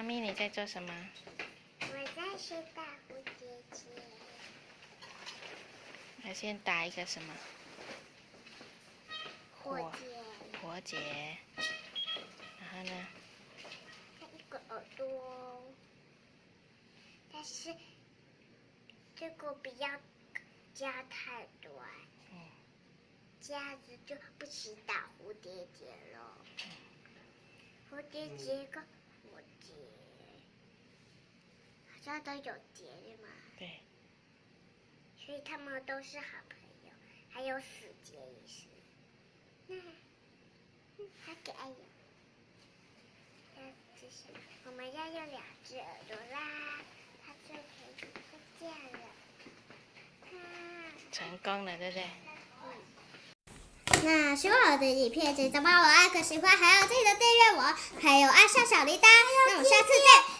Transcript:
妈咪，你在做什么？我在学打蝴蝶结。我先打一个什么？火结。火结。然后呢？一个耳朵。但是这个不要加太多。嗯。这样子就不许打蝴蝶结了。蝴蝶结跟火结，好像都有结的嘛。对。所以他们都是好朋友，还有死结也是。那，好可爱这是我们要用两只耳朵啦，它就可以再见了。成功了，对不对？那喜欢我的影片，记得帮我按个喜欢，还要记得订阅我，还有按上小铃铛。那我们下次见。